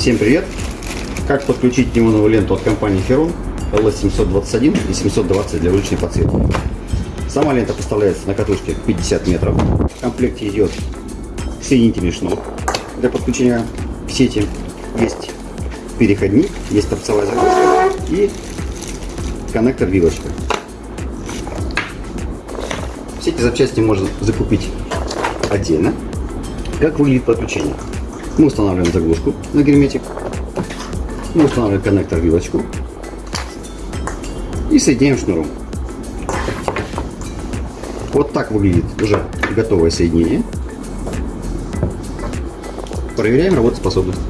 Всем привет! Как подключить неоновую ленту от компании Ferron LS721 и 720 для уличной подсветки. Сама лента поставляется на катушке 50 метров. В комплекте идет соединительный шнур для подключения к сети. Есть переходник, есть торцевая загрузка и коннектор-вилочка. Все эти запчасти можно закупить отдельно. Как выглядит подключение? Мы устанавливаем заглушку на герметик. Мы устанавливаем коннектор-вилочку. И соединяем шнуром. Вот так выглядит уже готовое соединение. Проверяем работоспособность.